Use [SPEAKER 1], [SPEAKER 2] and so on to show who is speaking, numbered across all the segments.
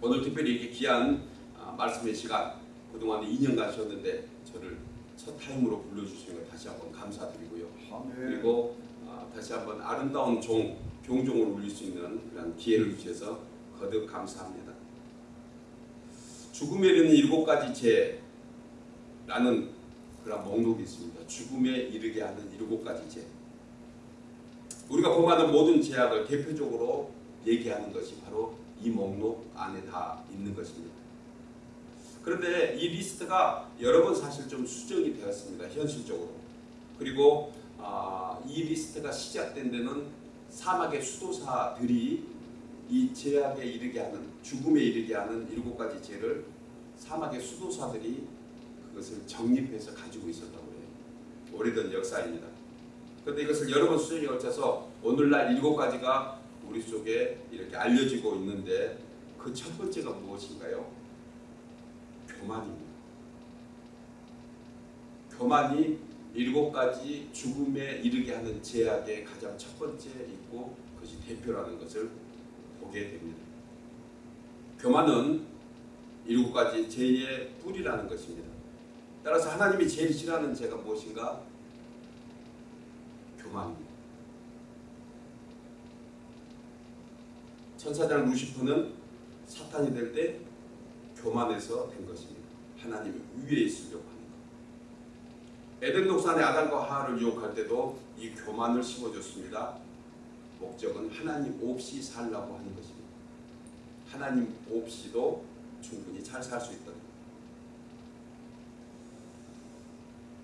[SPEAKER 1] 오늘 특별히 이렇게 귀한 아, 말씀의 시간 그동안 2년 가셨는데 저를 첫 타임으로 불러주신 것 다시 한번 감사드리고요.
[SPEAKER 2] 아멘.
[SPEAKER 1] 그리고 아, 다시 한번 아름다운 종, 교종을 울릴 수 있는 그런 기회를 주셔서 거듭 감사합니다. 죽음에 이르는 일곱 가지 죄라는 그런 목록이 있습니다. 죽음에 이르게 하는 일곱 가지 죄. 우리가 범하는 모든 죄악을 대표적으로 얘기하는 것이 바로 이 목록 안에 다 있는 것입니다. 그런데 이 리스트가 여러 번 사실 좀 수정이 되었습니다. 현실적으로. 그리고 아, 이 리스트가 시작된 데는 사막의 수도사들이 이 죄악에 이르게 하는 죽음에 이르게 하는 일곱 가지 죄를 사막의 수도사들이 그것을 정립해서 가지고 있었다고 해요. 오래된 역사입니다. 그런데 이것을 여러 번 수정이 걸쳐서 오늘날 일곱 가지가 우리 속에 이렇게 알려지고 있는데 그 첫 번째가 무엇인가요? 교만입니다. 교만이 일곱 가지 죽음에 이르게 하는 제약의 가장 첫 번째 있고 그것이 대표라는 것을 보게 됩니다. 교만은 일곱 가지 죄의 뿌리라는 것입니다. 따라서 하나님이 제일 싫어하는 죄가 무엇인가? 교만입니다. 천사장 루시프는 사탄이 될 때 교만해서 된 것입니다. 하나님이 위에 있으려고 하는 것. 에덴 동산의 아담과 하와를 유혹할 때도 이 교만을 심어줬습니다. 목적은 하나님 없이 살라고 하는 것입니다. 하나님 없이도 충분히 잘 살 수 있다.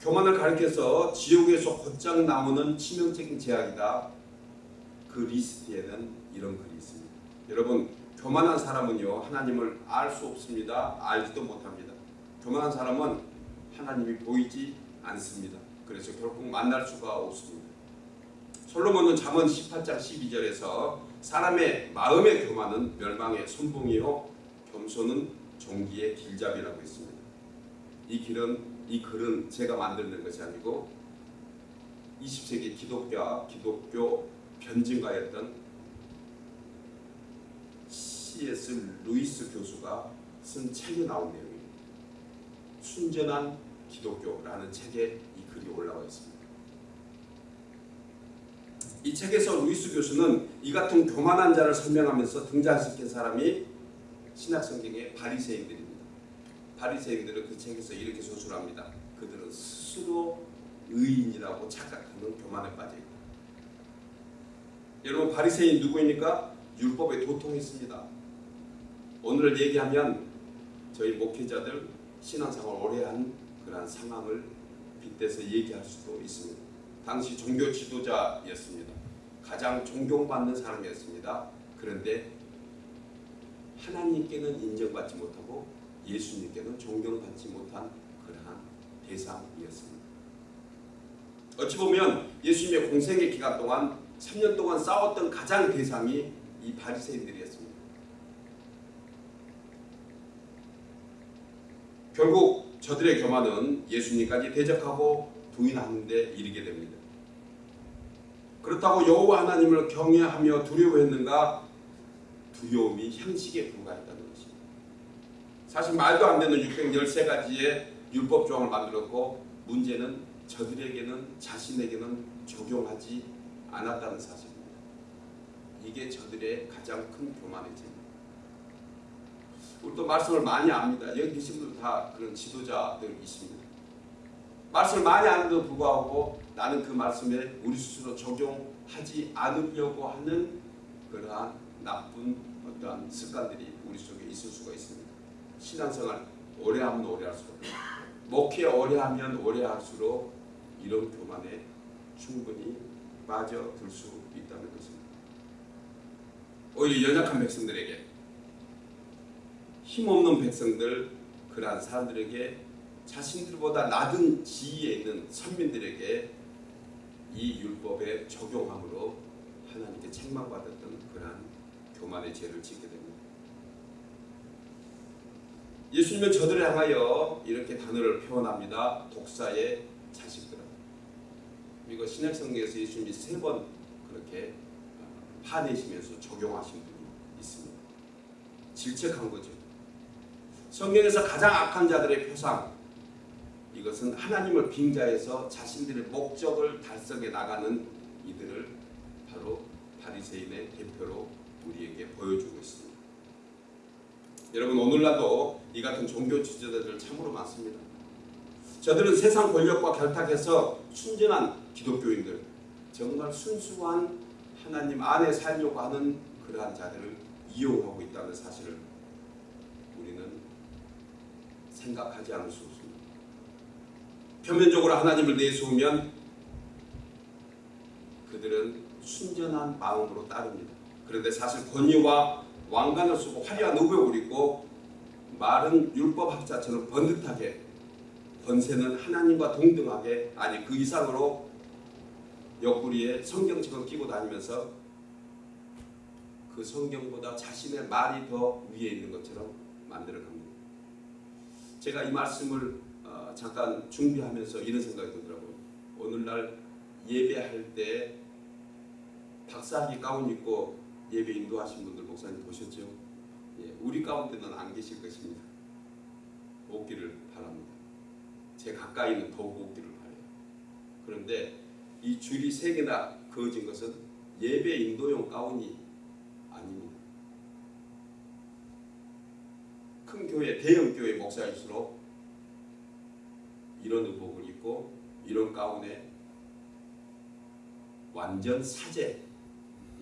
[SPEAKER 1] 교만을 가리켜서 지옥에서 곧장 나오는 치명적인 제약이다. 그 리스트에는 이런 글이 있습니다. 여러분 교만한 사람은요 하나님을 알 수 없습니다. 알지도 못합니다. 교만한 사람은 하나님이 보이지 않습니다. 그래서 결국 만날 수가 없습니다. 솔로몬은 잠언 18장 12절에서 사람의 마음의 교만은 멸망의 선봉이요 겸손은 존귀의 길잡이라고 했습니다. 이 길은 이 글은 제가 만드는 것이 아니고 20세기 기독교 기독교 변증가였던 C.S. 루이스 교수가 쓴 책에 나온 내용입니다. 순전한 기독교라는 책에 이 글이 올라와 있습니다. 이 책에서 루이스 교수는 이 같은 교만한 자를 설명하면서 등장시킨 사람이 신약 성경의 바리새인들입니다. 바리새인들은 그 책에서 이렇게 소술합니다. 그들은 스스로 의인이라고 착각하는 교만에 빠져 있다. 여러분 바리새인 누구입니까? 율법에 도통했습니다. 오늘 얘기하면 저희 목회자들 신앙생활 오래 한 그러한 상황을 빗대서 얘기할 수도 있습니다. 당시 종교 지도자였습니다. 가장 존경받는 사람이었습니다. 그런데 하나님께는 인정받지 못하고 예수님께는 존경받지 못한 그러한 대상이었습니다. 어찌 보면 예수님의 공생의 기간 동안 3년 동안 싸웠던 가장 대상이 이 바리새인들이었습니다. 결국 저들의 교만은 예수님까지 대적하고 부인하는 데 이르게 됩니다. 그렇다고 여호와 하나님을 경외하며 두려워했는가? 두려움이 형식에 불과했다는 것입니다. 사실 말도 안 되는 613가지의 율법 조항을 만들었고 문제는 저들에게는 자신에게는 적용하지 않았다는 사실입니다. 이게 저들의 가장 큰 교만의 죄입니다. 우리도 말씀을 많이 압니다. 여기 계신 분들 다 그런 지도자들 있습니다. 말씀을 많이 아는데도 불구하고 나는 그 말씀에 우리 스스로 적용하지 않으려고 하는 그러한 나쁜 어떠한 습관들이 우리 속에 있을 수가 있습니다. 신앙생활 오래 하면 오래 할수록 목회 오래 하면 오래 할수록 이런 교만에 충분히 빠져들 수 있다는 것입니다. 오히려 연약한 백성들에게 힘없는 백성들 그러한 사람들에게 자신들보다 낮은 지위에 있는 선민들에게 이 율법에 적용함으로 하나님께 책망받았던 그러한 교만의 죄를 짓게 됩니다. 예수님은 저들을 향하여 이렇게 단어를 표현합니다. 독사의 자식들아. 이거 신약성경에서 예수님이 세 번 그렇게 화내시면서 적용하신 분이 있습니다. 질책한 거죠. 성경에서 가장 악한 자들의 표상 이것은 하나님을 빙자해서 자신들의 목적을 달성해 나가는 이들을 바로 바리새인의 대표로 우리에게 보여주고 있습니다. 여러분 오늘날도 이 같은 종교 지도자들 참으로 많습니다. 저들은 세상 권력과 결탁해서 순전한 기독교인들, 정말 순수한 하나님 안에 살려고 하는 그러한 자들을 이용하고 있다는 사실을 우리는 생각하지 않을 수 없습니다. 표면적으로 하나님을 내세우면 그들은 순전한 마음으로 따릅니다. 그런데 사실 권위와 왕관을 쓰고 화려한 의복을 입고 마른 율법학자처럼 번듯하게 권세는 하나님과 동등하게 아니 그 이상으로 옆구리에 성경책을 끼고 다니면서 그 성경보다 자신의 말이 더 위에 있는 것처럼 만들어갑니다. 제가 이 말씀을 어, 잠깐 준비하면서 이런 생각이 들더라고요. 오늘날 예배할 때 박사학위 가운 입고 예배 인도하신 분들 목사님 보셨죠? 예, 우리 가운데는 안 계실 것입니다. 없기를 바랍니다. 제 가까이는 더욱 없기를 바래요. 그런데 이 줄이 세 개나 그어진 것은 예배 인도용 가운이 아닙니다. 큰 교회, 대형 교회 목사일수록 이런 의복을 입고 이런 가운에 완전 사제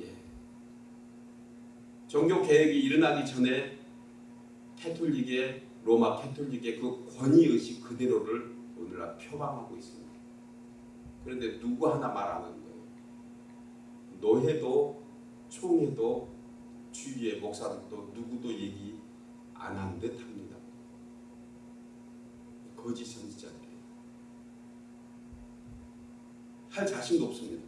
[SPEAKER 1] 예. 종교 개혁이 일어나기 전에 캐톨릭의 로마 캐톨릭의 그 권위 의식 그대로를 오늘날 표방하고 있습니다. 그런데 누구 하나 말안 하는 거예요. 노회도 총회도 주위의 목사들도 누구도 얘기 안 한 듯 합니다. 거짓 선지자들이에요. 할 자신도 없습니다.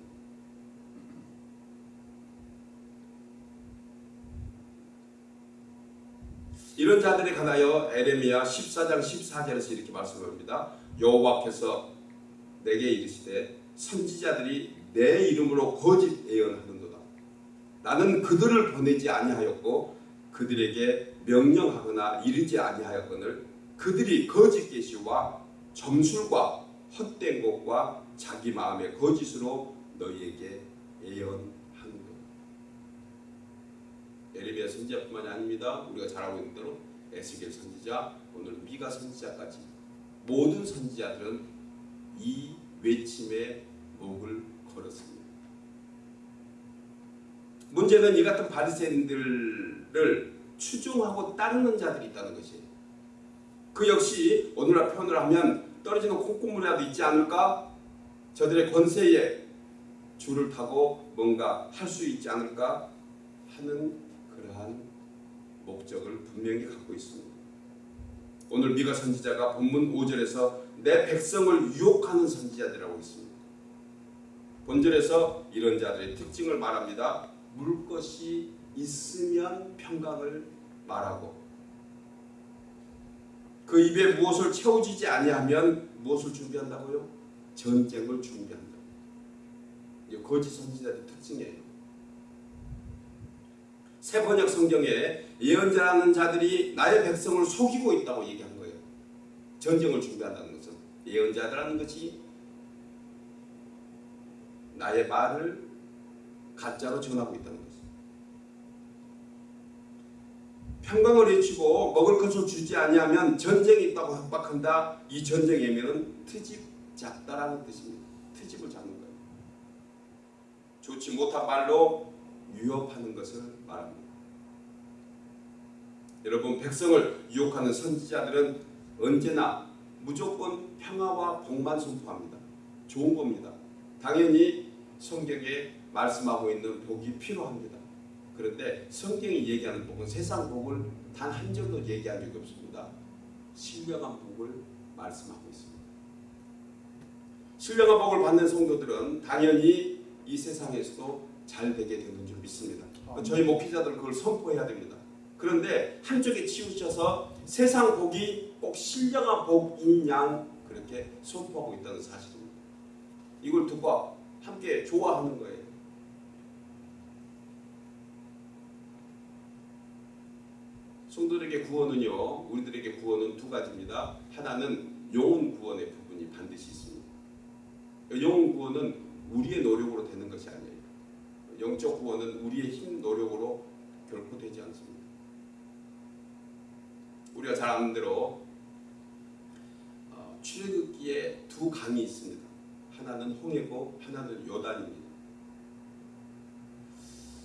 [SPEAKER 1] 이런 자들에 관하여 에레미야 14장 14절에서 이렇게 말씀합니다. 여호와께서 내게 이르시되 선지자들이 내 이름으로 거짓 예언하는도다. 나는 그들을 보내지 아니하였고 그들에게 명령하거나 이르지 아니하였거늘 그들이 거짓 계시와 점술과 헛된 것과 자기 마음의 거짓으로 너희에게 예언하는 것. 에레미야 선지자뿐만이 아닙니다. 우리가 잘 알고 있는 대로 에스겔 선지자, 오늘 미가 선지자까지 모든 선지자들은 이 외침에 목을 걸었습니다. 문제는 이 같은 바리새인들을 추종하고 따르는 자들이 있다는 것이에요. 그 역시 오늘날 표현을 하면 떨어지는 콩고물이라도 있지 않을까? 저들의 권세에 줄을 타고 뭔가 할 수 있지 않을까 하는 그러한 목적을 분명히 갖고 있습니다. 오늘 미가 선지자가 본문 5절에서 내 백성을 유혹하는 선지자들이라고 있습니다. 본절에서 이런 자들의 특징을 말합니다. 물 것이 있으면 평강을 말하고 그 입에 무엇을 채워지지 아니하면 무엇을 준비한다고요? 전쟁을 준비한다. 이게 거짓 선지자의 특징이에요. 새 번역 성경에 예언자라는 자들이 나의 백성을 속이고 있다고 얘기한 거예요. 전쟁을 준비한다는 것은 예언자라는 것이 나의 말을 가짜로 전하고 있다는 것입니다. 평강을 외치고 먹을 것을 주지 아니하면 전쟁이 있다고 협박한다. 이 전쟁의 의미는 트집 잡다라는 뜻입니다. 트집을 잡는 거예요. 좋지 못한 말로 유혹하는 것을 말합니다. 여러분 백성을 유혹하는 선지자들은 언제나 무조건 평화와 복만 선포합니다. 좋은 겁니다. 당연히 성경에 말씀하고 있는 복이 필요합니다. 그런데 성경이 얘기하는 복은 세상 복을 단한 점도 얘기한 적이 없습니다. 신령한 복을 말씀하고 있습니다. 신령한 복을 받는 성도들은 당연히 이 세상에서도 잘 되게 되는 줄 믿습니다. 저희 목회자들 그걸 선포해야 됩니다. 그런데 한쪽에 치우쳐서 세상 복이 꼭 신령한 복인 양 그렇게 선포하고 있다는 사실입니다. 이걸 듣고 함께 좋아하는 거예요. 성도들에게 구원은요, 우리들에게 구원은 두 가지입니다. 하나는 영혼 구원의 부분이 반드시 있습니다. 영혼 구원은 우리의 노력으로 되는 것이 아니에요. 영적 구원은 우리의 힘 노력으로 결코 되지 않습니다. 우리가 잘 아는 대로 어, 출애굽기에 두 강이 있습니다. 하나는 홍해고 하나는 요단입니다.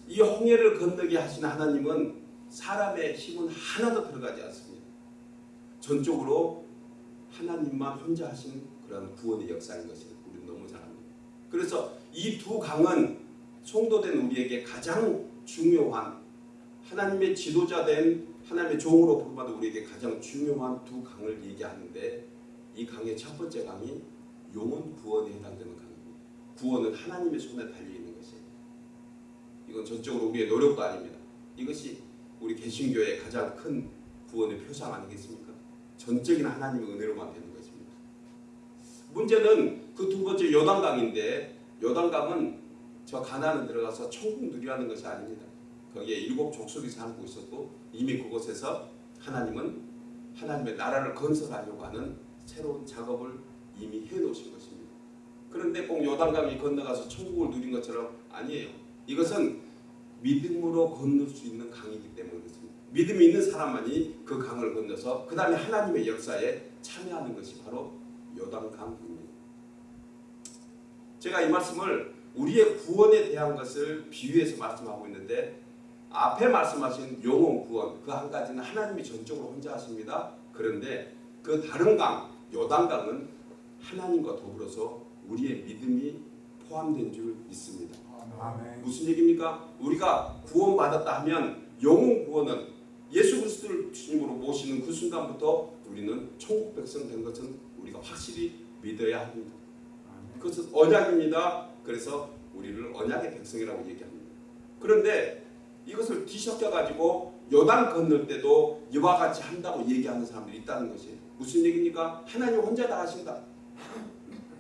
[SPEAKER 1] 이 홍해를 건너게 하신 하나님은 사람의 힘은 하나도 들어가지 않습니다. 전적으로 하나님만 혼자 하신 그런 구원의 역사인 것을 우리는 너무 잘 압니다. 그래서 이 두 강은 성도된 우리에게 가장 중요한 하나님의 지도자된 하나님의 종으로 부름받은 우리에게 가장 중요한 두 강을 얘기하는데 이 강의 첫 번째 강이 영혼 구원에 해당되는 강입니다. 구원은 하나님의 손에 달려 있는 것이에요. 이건 전적으로 우리의 노력도 아닙니다. 이것이 우리 개신교의 가장 큰 구원의 표상 아니겠습니까? 전적인 하나님의 은혜로만 되는 것입니다. 문제는 그 두 번째 요단강인데 요단강은 저 가나안 들어가서 천국 누리라는 것이 아닙니다. 거기에 일곱 족속이 살고 있었고 이미 그곳에서 하나님은 하나님의 나라를 건설하려고 하는 새로운 작업을 이미 해놓으신 것입니다. 그런데 꼭 요단강이 건너가서 천국을 누린 것처럼 아니에요. 이것은 믿음으로 건널 수 있는 강이기 때문에 그렇습니다. 믿음이 있는 사람만이 그 강을 건너서 그 다음에 하나님의 역사에 참여하는 것이 바로 요단강입니다. 제가 이 말씀을 우리의 구원에 대한 것을 비유해서 말씀하고 있는데 앞에 말씀하신 영혼 구원 그 한 가지는 하나님이 전적으로 혼자 하십니다. 그런데 그 다른 강 요단강은 하나님과 더불어서 우리의 믿음이 포함된 줄 믿습니다.
[SPEAKER 2] 아멘.
[SPEAKER 1] 무슨 얘기입니까? 우리가 구원받았다 하면 영혼 구원은 예수 그리스도를 주님으로 모시는 그 순간부터 우리는 천국 백성 된 것은 우리가 확실히 믿어야 합니다.
[SPEAKER 2] 아멘.
[SPEAKER 1] 그것은 언약입니다. 그래서 우리를 언약의 백성이라고 얘기합니다. 그런데 이것을 뒤섞여 가지고 요단 건널 때도 이와 같이 한다고 얘기하는 사람들이 있다는 것이에요. 무슨 얘기입니까? 하나님 혼자 다 하신다.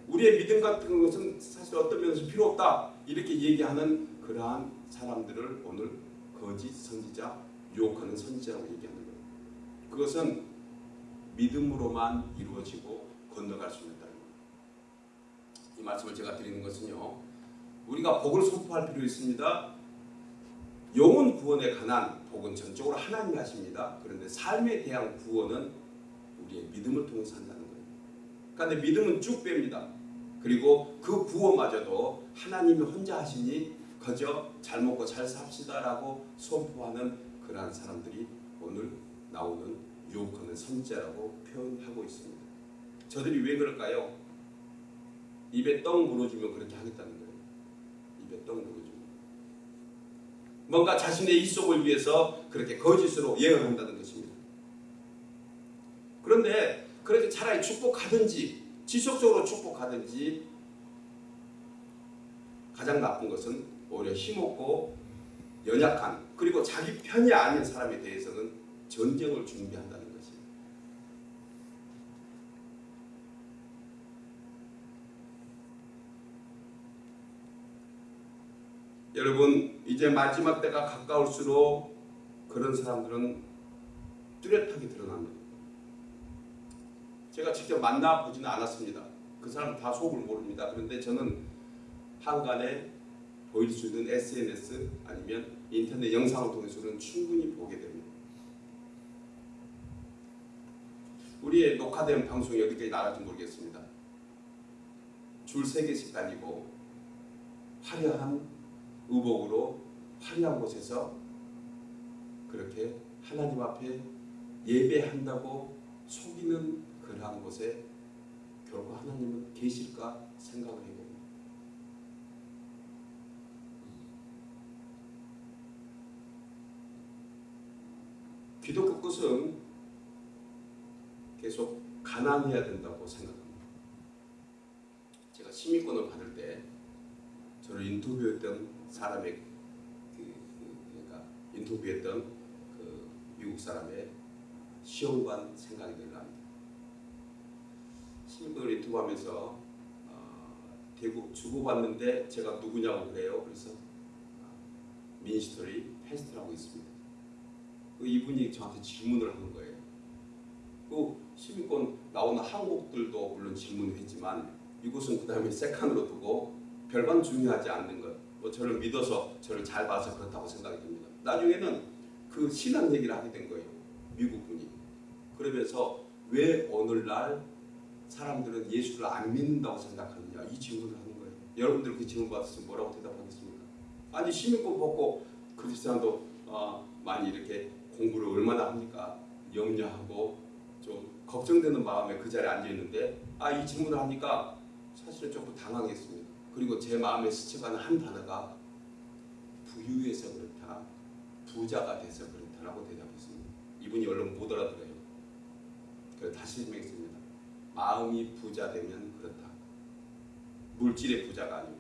[SPEAKER 1] 우리의 믿음 같은 것은 사실 어떤 면에서 필요 없다. 이렇게 얘기하는 그러한 사람들을 오늘 거짓 선지자, 유혹하는 선지자라고 얘기하는 거예요. 그것은 믿음으로만 이루어지고 건너갈 수 있다는 거예요. 이 말씀을 제가 드리는 것은요. 우리가 복을 선포할 필요 있습니다. 영혼 구원에 관한 복은 전적으로 하나님이 하십니다. 그런데 삶에 대한 구원은 우리의 믿음을 통해서 한다는 거예요. 그런데 믿음은 쭉 뺍니다. 그리고 그 구원마저도 하나님이 혼자 하시니 그저 잘 먹고 잘 삽시다라고 선포하는 그러한 사람들이 오늘 나오는 유혹하는 선지자라고 표현하고 있습니다. 저들이 왜 그럴까요? 입에 떡 물어주면 그렇게 하겠다는 거예요. 입에 떡 물어주면. 뭔가 자신의 이속을 위해서 그렇게 거짓으로 예언한다는 것입니다. 그런데 그렇게 차라리 축복하든지 지속적으로 축복하든지 가장 나쁜 것은 오히려 힘없고 연약한 그리고 자기 편이 아닌 사람에 대해서는 전쟁을 준비한다는 것입니다. 여러분 이제 마지막 때가 가까울수록 그런 사람들은 뚜렷하게 드러납니다. 제가 직접 만나 보지는 않았습니다. 그 사람 다 속을 모릅니다. 그런데 저는 한간에 보일 수 있는 SNS 아니면 인터넷 영상을 통해서는 충분히 보게 됩니다. 우리의 녹화된 방송이 어디까지 나갈지 모르겠습니다. 줄세 개씩 다니고 화려한 의복으로 화려한 곳에서 그렇게 하나님 앞에 예배한다고 속이는 그러한 곳에 결국 하나님은 계실까 생각을 해봅니다. 기독교 끝은 계속 가난해야 된다고 생각합니다. 제가 시민권을 받을 때 저를 인터뷰했던 사람의 그, 그 그러니까 인터뷰했던 그 미국 사람의 시험관 생각이 들랍니다. 시민권을 인터뷰하면서 어, 대구 주고받는데 제가 누구냐고 그래요. 그래서 어, 민스터리 패스트라고 있습니다. 그 이분이 저한테 질문을 하는 거예요. 그 시민권 나오는 항목들도 물론 질문을 했지만 이곳은 그 다음에 세칸으로 두고 별반 중요하지 않는 것. 뭐 저를 믿어서 저를 잘 봐서 그렇다고 생각이 듭니다. 나중에는 그 신앙 얘기를 하게 된 거예요. 미국 분이. 그러면서 왜 오늘날 사람들은 예수를 안 믿는다고 생각하느냐 이 질문을 하는 거예요. 여러분들 그 질문 받았으면 뭐라고 대답하겠습니까? 아니 시민권 받고 크리스찬도 어, 많이 이렇게 공부를 얼마나 합니까? 염려하고 좀 걱정되는 마음에 그 자리에 앉아 있는데 아 이 질문을 하니까 사실은 조금 당황했습니다. 그리고 제 마음에 스쳐가는 한 단어가 부유해서 그렇다, 부자가 돼서 그렇다라고 대답했습니다. 이분이 얼른 못 알아들어요. 그래서 다시 설명했습니다. 마음이 부자 되면 그렇다. 물질의 부자가 아니고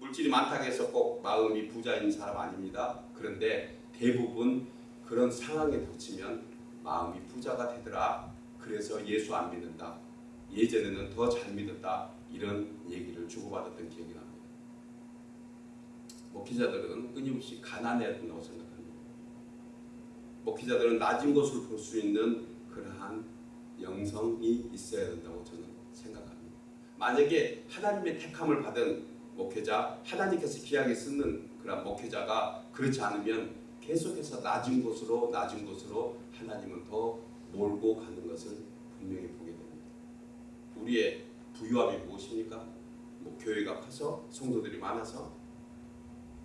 [SPEAKER 1] 물질이 많다고 해서 꼭 마음이 부자인 사람 아닙니다. 그런데 대부분 그런 상황에 닥치면 마음이 부자가 되더라. 그래서 예수 안 믿는다. 예전에는 더 잘 믿었다. 이런 얘기를 주고받았던 기억이 납니다. 목회자들은 끊임없이 가난해야 된다고 생각합니다. 목회자들은 낮은 것을 볼 수 있는 그러한 영성이 있어야 된다고 저는 생각합니다. 만약에 하나님의 택함을 받은 목회자, 하나님께서 귀하게 쓰는 그런 목회자가 그렇지 않으면 계속해서 낮은 곳으로 낮은 곳으로 하나님은 더 몰고 가는 것을 분명히 보게 됩니다. 우리의 부유함이 무엇입니까? 뭐 교회가 커서 성도들이 많아서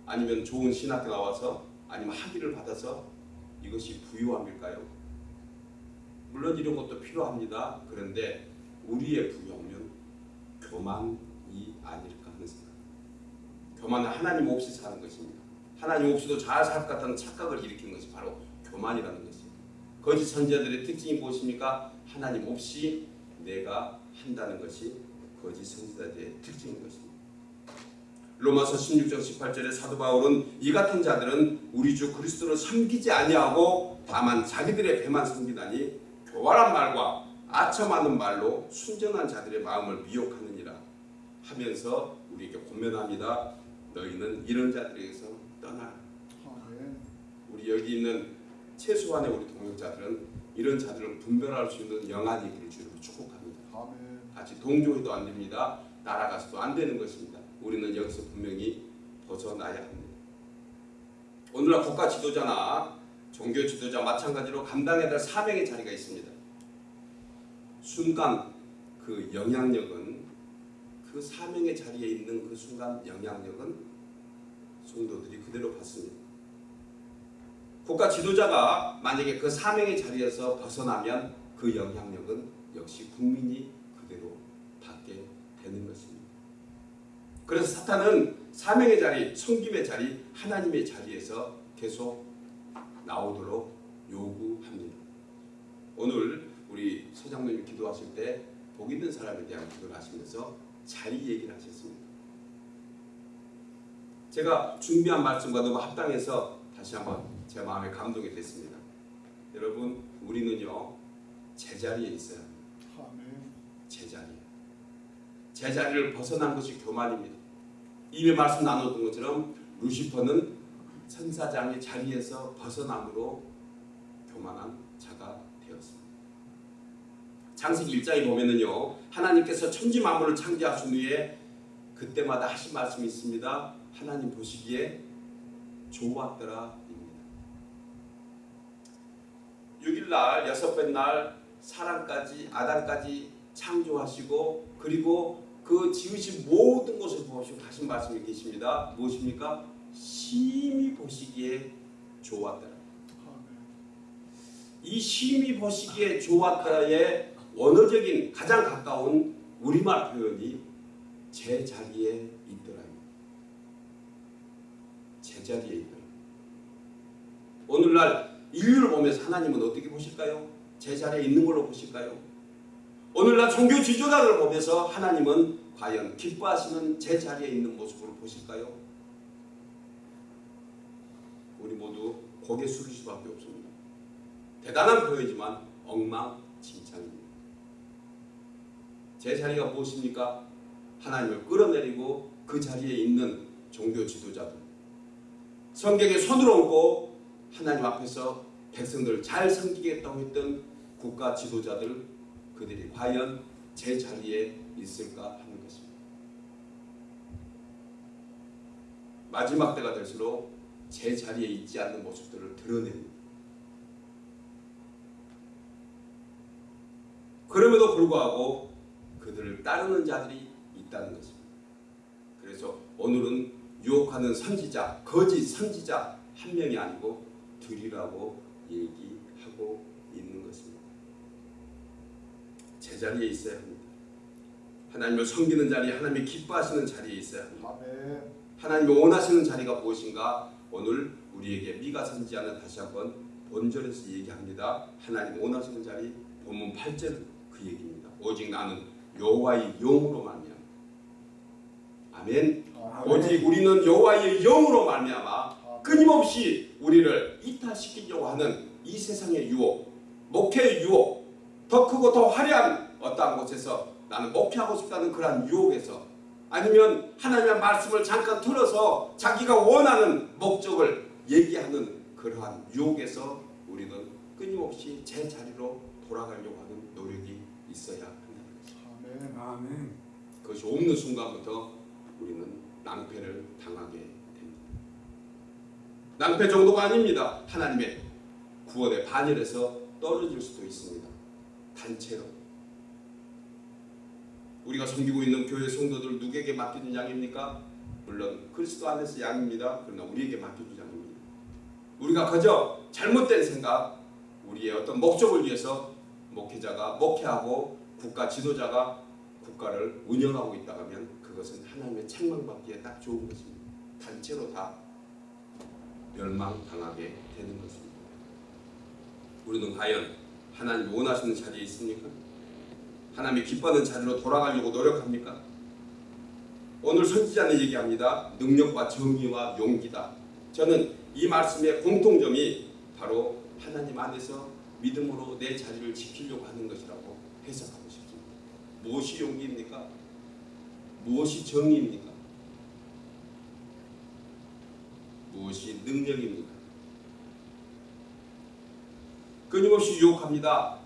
[SPEAKER 1] 아니면 좋은 신학교 나와서 아니면 학위를 받아서 이것이 부유함일까요? 물론 이런 것도 필요합니다. 그런데 우리의 부유함은 교만이 아닐까 하는 생각. 교만은 하나님 없이 사는 것입니다. 하나님 없이도 잘 살 것 같다는 착각을 일으키는 것이 바로 교만이라는 것입니다. 거짓 선지자들의 특징이 무엇입니까? 하나님 없이 내가 한다는 것이 거짓 선지자들의 특징인 것입니다. 로마서 16장 18절에 사도 바울은 이 같은 자들은 우리 주 그리스도를 섬기지 아니하고 다만 자기들의 배만 섬기다니 교활한 말과 아첨하는 말로 순전한 자들의 마음을 미혹하느니라 하면서 우리에게 권면합니다. 너희는 이런 자들에게서 떠나라.
[SPEAKER 2] 아멘.
[SPEAKER 1] 우리 여기 있는 최소한의 우리 동역자들은 이런 자들을 분별할 수 있는 영안이기를 주로 축복합니다.
[SPEAKER 2] 아멘.
[SPEAKER 1] 같이 동조해도 안 됩니다. 날아가서도 안 되는 것입니다. 우리는 여기서 분명히 벗어나야 합니다. 오늘날 국가 지도자나 종교 지도자 마찬가지로 감당해야 될 사명의 자리가 있습니다. 순간 그 영향력은 그 사명의 자리에 있는 그 순간 영향력은 성도들이 그대로 받습니다. 국가 지도자가 만약에 그 사명의 자리에서 벗어나면 그 영향력은 역시 국민이 그대로 받게 되는 것입니다. 그래서 사탄은 사명의 자리, 섬김의 자리, 하나님의 자리에서 계속 나오도록 요구합니다. 오늘 우리 서장님이 기도하실 때 복 있는 사람에 대한 기도를 하시면서 자리 얘기를 하셨습니다. 제가 준비한 말씀과 너무 합당해서 다시 한번 제 마음에 감동이 됐습니다. 여러분 우리는요 제자리에 있어야 합니다. 제자리. 제자리를 벗어난 것이 교만입니다. 이미 말씀 나눴던 것처럼 루시퍼는 천사장의 자리에서 벗어남으로 교만한 자가 되었습니다. 창세기 1장에 보면은요 하나님께서 천지 만물을 창조하신 후에 그때마다 하신 말씀이 있습니다. 하나님 보시기에 좋았더라 입니다. 6일날 여섯째 날 사람까지 아담까지 창조하시고 그리고 그 지으신 모든 것을 보시고 하신 말씀이 계십니다. 무엇입니까? 심히 보시기에 좋았더라. 이 심히 보시기에 좋았다의 원어적인 가장 가까운 우리말 표현이 제 자리에 있더라. 제 자리에 있더라. 오늘날 인류를 보면서 하나님은 어떻게 보실까요? 제 자리에 있는 걸로 보실까요? 오늘날 종교 지도자들을 보면서 하나님은 과연 기뻐하시는 제 자리에 있는 모습으로 보실까요? 우리 모두 고개 숙일 수밖에 없습니다. 대단한 표현이지만 엉망진창입니다. 제 자리가 무엇입니까? 하나님을 끌어내리고 그 자리에 있는 종교 지도자들 성경에 손을 얹고 하나님 앞에서 백성들을 잘 섬기겠다고 했던 국가 지도자들 그들이 과연 제 자리에 있을까 하는 것입니다. 마지막 때가 될수록 제 자리에 있지 않는 모습들을 드러냅니다. 그럼에도 불구하고 그들을 따르는 자들이 있다는 것입니다. 그래서 오늘은 유혹하는 선지자, 거짓 선지자 한 명이 아니고 둘이라고 얘기하고 있는 것입니다. 제자리에 있어야 합니다. 하나님을 섬기는 자리, 하나님이 기뻐하시는 자리에 있어야 합니다. 하나님이 원하시는 자리가 무엇인가? 오늘 우리에게 미가 선지자는 다시 한번 본절에서 얘기합니다. 하나님 원하시는 자리 본문 8절 그 얘기입니다. 오직 나는 여호와의 영으로 말미암아. 아멘. 오직 우리는 여호와의 영으로 말미암아 끊임없이 우리를 이탈시키려고 하는 이 세상의 유혹, 목회의 유혹, 더 크고 더 화려한 어떠한 곳에서 나는 목회하고 싶다는 그러한 유혹에서 아니면 하나님의 말씀을 잠깐 틀어서 자기가 원하는 목적을 얘기하는 그러한 유혹에서 우리는 끊임없이 제 자리로 돌아가려고 하는 노력이 있어야 한다는 것입니다.
[SPEAKER 2] 아멘.
[SPEAKER 3] 아멘.
[SPEAKER 1] 그것이 없는 순간부터 우리는 낭패를 당하게 됩니다. 낭패 정도가 아닙니다. 하나님의 구원의 반열에서 떨어질 수도 있습니다. 단체로. 우리가 섬기고 있는 교회 성도들 누구에게 맡겨준 양입니까? 물론 그리스도 안에서 양입니다. 그러나 우리에게 맡겨준 양입니다. 우리가 그저 잘못된 생각, 우리의 어떤 목적을 위해서 목회자가 목회하고 국가 지도자가 국가를 운영하고 있다 하면 그것은 하나님의 책망받기에 딱 좋은 것입니다. 단체로 다 멸망당하게 되는 것입니다. 우리는 과연 하나님 원하시는 자리에 있습니까? 하나님이 기뻐하는 자리로 돌아가려고 노력합니까? 오늘 선지자는 얘기합니다. 능력과 정의와 용기다. 저는 이 말씀의 공통점이 바로 하나님 안에서 믿음으로 내 자리를 지키려고 하는 것이라고 해석하고 싶습니다. 무엇이 용기입니까? 무엇이 정의입니까? 무엇이 능력입니까? 끊임없이 유혹합니다.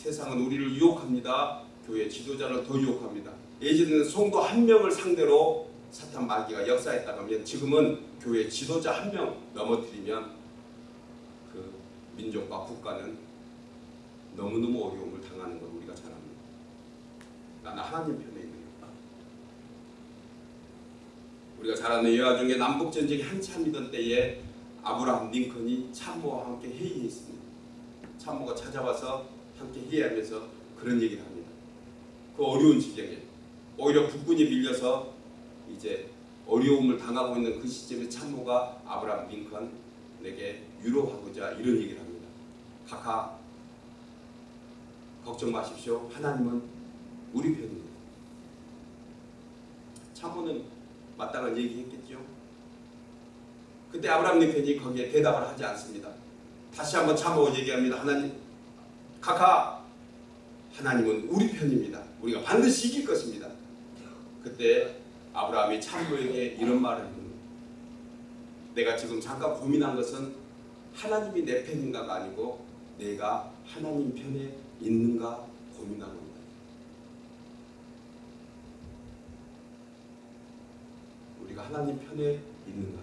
[SPEAKER 1] 세상은 우리를 유혹합니다. 교회 지도자를 더 유혹합니다. 예전에는 성도 한 명을 상대로 사탄 마귀가 역사했다고 하면 지금은 교회 지도자 한 명 넘어뜨리면 그 민족과 국가는 너무너무 어려움을 당하는 걸 우리가 잘 압니다. 나는 하나님 편에 있는 거다. 우리가 잘 아는 여화 중에 남북 전쟁이 한참이던 때에 아브라함 링컨이 참모와 함께 회의했습니다. 참모가 찾아와서 함께 회의하면서 그런 얘기를 합니다. 그 어려운 지경에 오히려 국군이 밀려서 이제 어려움을 당하고 있는 그 시점에 참모가 아브라함 링컨에게 위로하고자 이런 얘기를 합니다. 카카 걱정 마십시오. 하나님은 우리 편입니다. 참모는 마땅한 얘기했겠죠. 그때 아브라함 링컨이 거기에 대답을 하지 않습니다. 다시 한번 참모 얘기합니다. 하나님 카카 하나님은 우리 편입니다. 우리가 반드시 이길 것입니다. 그때 아브라함이 참모에게 이런 말을 합니다. 내가 지금 잠깐 고민한 것은 하나님이 내 편인가가 아니고 내가 하나님 편에 있는가 고민하고 있다. 우리가 하나님 편에 있는가?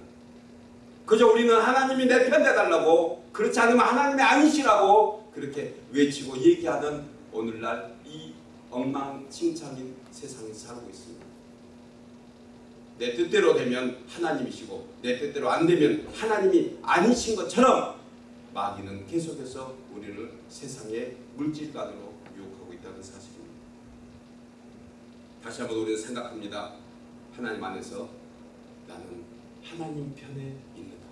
[SPEAKER 1] 그저 우리는 하나님이 내편 돼달라고 그렇지 않으면 하나님이 아니시라고 그렇게 외치고 얘기하는 오늘날 이 엉망진창인 세상에 살고 있습니다. 내 뜻대로 되면 하나님이시고 내 뜻대로 안 되면 하나님이 아니신 것처럼 마귀는 계속해서 우리를 세상의 물질관으로 유혹하고 있다는 사실입니다. 다시 한번 우리는 생각합니다. 하나님 안에서 나는 하나님 편에 있는다.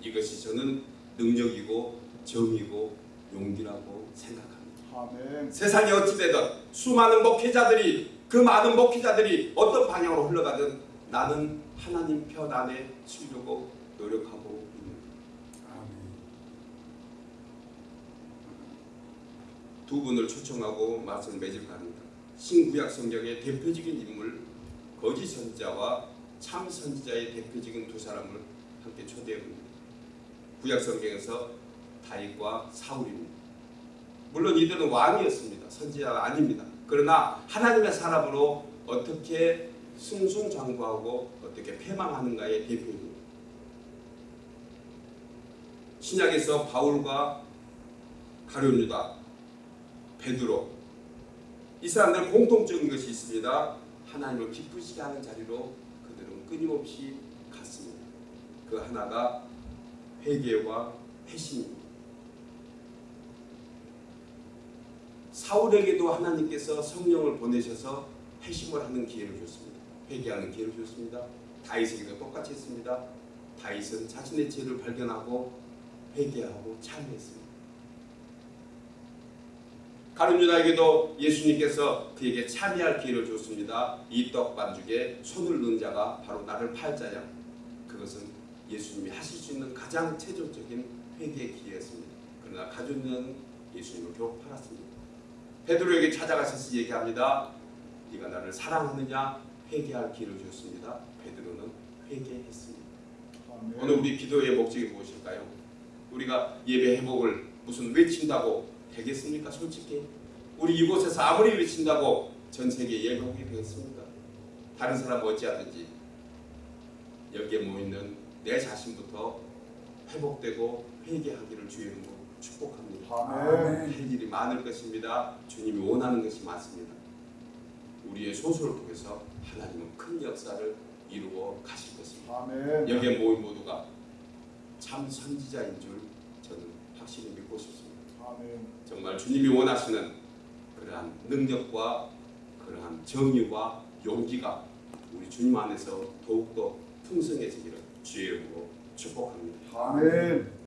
[SPEAKER 1] 이것이 저는 능력이고 정이고 용기라고 생각합니다.
[SPEAKER 2] 아멘.
[SPEAKER 1] 세상이 어찌되든 수많은 목회자들이 그 많은 목회자들이 어떤 방향으로 흘러가든 나는 하나님 편 안에 쓰려고 노력하고 있는. 두 분을 초청하고 말씀을 맺을까 합니다. 신구약 성경의 대표적인 인물 거짓 선지자와 참 선지자의 대표적인 두 사람을 함께 초대해 봅니다. 구약 성경에서 다윗과 사울입니다. 물론 이들은 왕이었습니다. 선지자가 아닙니다. 그러나 하나님의 사람으로 어떻게 승승장구하고 어떻게 패망하는가의 대표입니다. 신약에서 바울과 가룟 유다, 베드로 이 사람들 공통적인 것이 있습니다. 하나님을 기쁘시게 하는 자리로 그들은 끊임없이 갔습니다. 그 하나가 회개와 회심입니다. 사울에게도 하나님께서 성령을 보내셔서 회심을 하는 기회를 줬습니다. 회개하는 기회를 줬습니다. 다윗에게도 똑같이 했습니다. 다윗은 자신의 죄를 발견하고 회개하고 참회했습니다. 가룟 유다에게도 예수님께서 그에게 참여할 기회를 줬습니다. 이 떡 반죽에 손을 넣은 자가 바로 나를 팔 자야. 그것은 예수님이 하실 수 있는 가장 최종적인 회개의 기회였습니다. 그러나 가룟유다는 예수님을 결국 팔았습니다. 베드로에게 찾아가셔서 얘기합니다. 네가 나를 사랑하느냐 회개할 기회를 줬습니다. 베드로는 회개했습니다.
[SPEAKER 2] 아멘.
[SPEAKER 1] 오늘 우리 기도의 목적이 무엇일까요? 우리가 예배 회복을 무슨 외친다고 되겠습니까? 솔직히 우리 이곳에서 아무리 외친다고 전 세계 예배 회복이 되겠습니까? 다른 사람 어찌하든지 여기에 모이는 내 자신부터 회복되고 회개하기를 주의 이름으로 축복합니다.
[SPEAKER 2] 아멘.
[SPEAKER 1] 할 일이 많을 것입니다. 주님이 원하는 것이 많습니다. 우리의 소수를 통해서 하나님은 큰 역사를 이루어 가실 것입니다.
[SPEAKER 2] 아멘.
[SPEAKER 1] 여기에 모인 모두가 참 선지자인 줄 저는 확실히 믿고 싶습니다.
[SPEAKER 2] 아멘.
[SPEAKER 1] 정말 주님이 원하시는 그러한 능력과 그러한 정의와 용기가 우리 주님 안에서 더욱더 풍성해지기를 주의 이름으로 축복합니다.
[SPEAKER 2] 아멘.